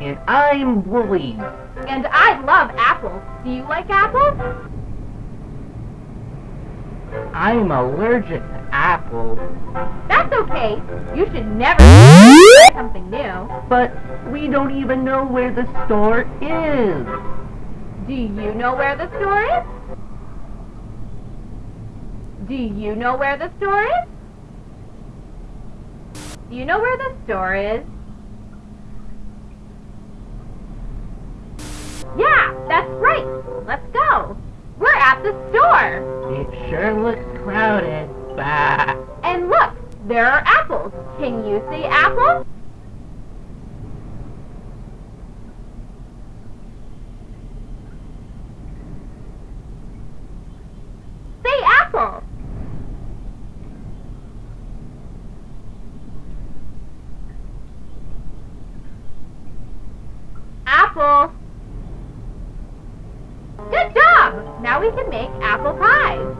And I'm Wooly. And I love apples. Do you like apples? I'm allergic to apples. That's okay. You should never try something new. But we don't even know where the store is. Do you know where the store is? Do you know where the store is? Do you know where the store is? That's right. Let's go. We're at the store. It sure looks crowded. Bah. And look, there are apples. Can you see apples? Say apple. Apple. Now we can make apple pies.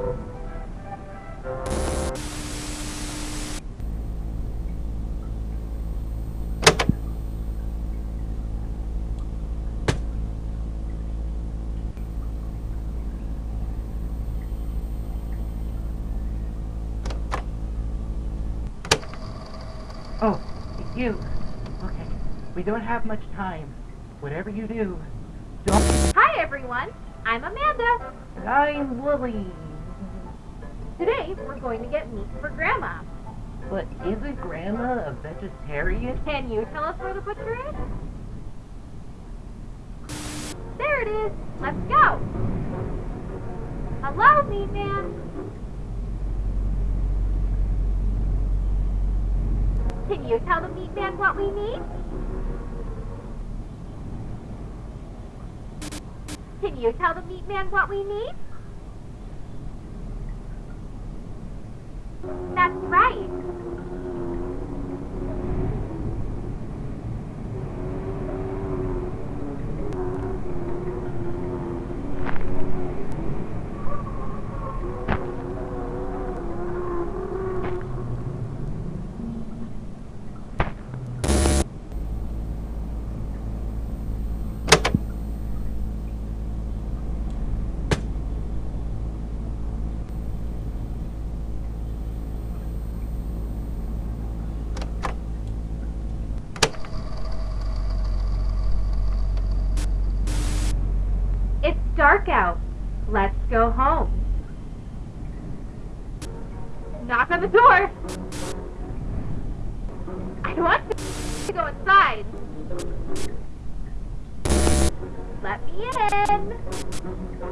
Oh, you. Okay. We don't have much time. Whatever you do, don't. Hi everyone, I'm Amanda. And I'm Wooly. Today we're going to get meat for Grandma. But isn't Grandma a vegetarian? Can you tell us where the butcher is? There it is. Let's go. Hello, meat man. Can you tell the meat man what we need? Can you tell the meat man what we need? That's right. It's dark out. Let's go home. Knock on the door. I want to go inside. Let me in.